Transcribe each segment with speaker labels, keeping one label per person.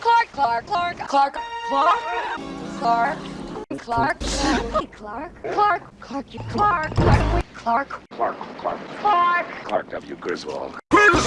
Speaker 1: Clark. Clark.
Speaker 2: Clark. Clark.
Speaker 1: Clark.
Speaker 2: Clark.
Speaker 1: Clark.
Speaker 2: Clark. Clark. Clark. Clark. Clark. Clark.
Speaker 1: Clark.
Speaker 2: Clark.
Speaker 1: Clark. Clark W. Griswold. Griswold.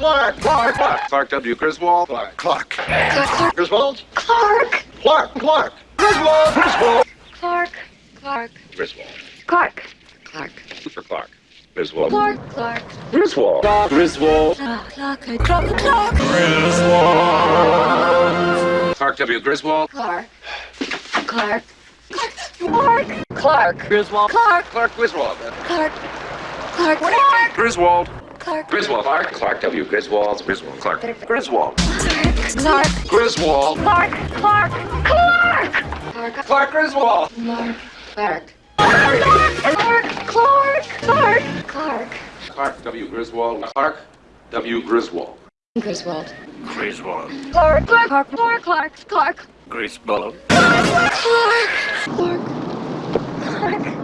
Speaker 1: Clark. Clark. Clark. Clark W. Griswold. Clark. Clark.
Speaker 2: Clark.
Speaker 1: Griswold.
Speaker 2: Clark.
Speaker 1: Clark. Clark. Griswold. Griswold.
Speaker 2: Clark. Clark.
Speaker 1: Griswold.
Speaker 2: Clark. Clark.
Speaker 1: For Clark. Griswold.
Speaker 2: Clark. Clark.
Speaker 1: Griswold. Griswold.
Speaker 2: Clark. Clark. Clark.
Speaker 1: Griswold. Clark W. Griswold.
Speaker 2: Clark. Clark. Clark. Clark.
Speaker 1: Griswold.
Speaker 2: Clark.
Speaker 1: Clark Griswold.
Speaker 2: Clark. Clark. Clark.
Speaker 1: Griswold.
Speaker 2: Clark.
Speaker 1: Griswold. Clark. Clark W. Griswold. Griswold. Clark. Griswold.
Speaker 2: Clark. Clark.
Speaker 1: Griswold.
Speaker 2: Clark. Clark. Clark. Clark.
Speaker 1: Clark Griswold.
Speaker 2: Clark. Clark. Clark. Clark. Clark. Clark.
Speaker 1: Clark W. Griswold. Clark W. Griswold.
Speaker 2: Griswold.
Speaker 1: Griswold.
Speaker 2: Clark, Clark, Clark, Clark, Clark, Clark.
Speaker 1: Griswold.
Speaker 2: Clark, Clark, Clark.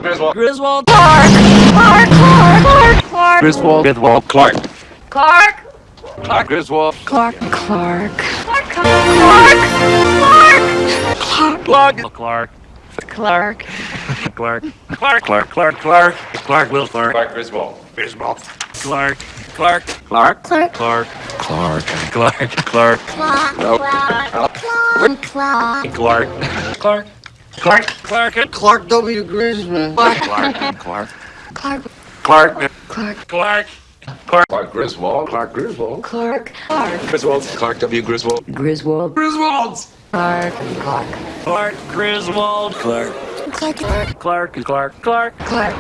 Speaker 1: Griswold.
Speaker 2: Griswold. Clark, Clark, Clark, Clark, Clark.
Speaker 1: Griswold. Griswold. Clark.
Speaker 2: Clark.
Speaker 1: Clark Griswold.
Speaker 2: Clark, Clark. Clark, Clark, Clark. Clark,
Speaker 1: Clark.
Speaker 2: Clark.
Speaker 1: Clark. Clark. Clark. Clark. Clark. Clark. Clark. Will Clark. Clark Griswold. Griswold. Clark. Clark. Clark.
Speaker 2: Clark.
Speaker 1: Clark. Clark. Clark. Clark. No.
Speaker 2: Clark. Clark.
Speaker 1: Clark. Clark. Clark. Clark.
Speaker 3: Clark W. Griswold.
Speaker 1: Clark. Clark.
Speaker 2: Clark.
Speaker 1: Clark.
Speaker 2: Clark.
Speaker 1: Clark. Clark. Clark Griswold. Clark Griswold.
Speaker 2: Clark. Clark.
Speaker 1: Griswold. Clark W. Griswold.
Speaker 2: Griswold.
Speaker 1: Griswold.
Speaker 2: Clark. Clark.
Speaker 1: Clark Griswold. Clark.
Speaker 2: Clark. Clark.
Speaker 1: Clark. Clark. Clark.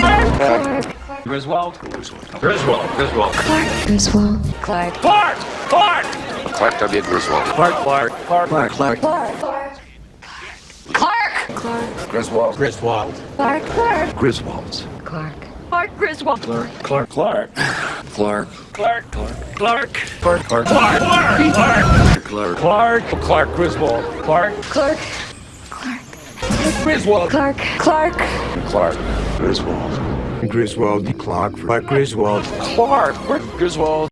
Speaker 2: Clark.
Speaker 1: Griswold. Griswold. Griswold. Griswold.
Speaker 2: Clark. Griswold. Clark.
Speaker 1: Clark. Clark. Clark W. Griswold. Clark. Clark. Clark. Clark. Clark.
Speaker 2: Clark. Clark. Clark.
Speaker 1: Griswold. Griswold.
Speaker 2: Clark. Clark.
Speaker 1: Griswold.
Speaker 2: Clark. Clark Griswold.
Speaker 1: Clark. Clark. Clark. Clark. Clark. Clark. Clark. Clark. Clark. Clark. Clark. Clark. Clark. Clark. Griswold. Clark.
Speaker 2: Clark. Clark.
Speaker 1: Griswold.
Speaker 2: Clark. Clark.
Speaker 1: Clark. Griswold.
Speaker 3: Griswold. Clark. Clark Griswold.
Speaker 1: Clark. Griswold.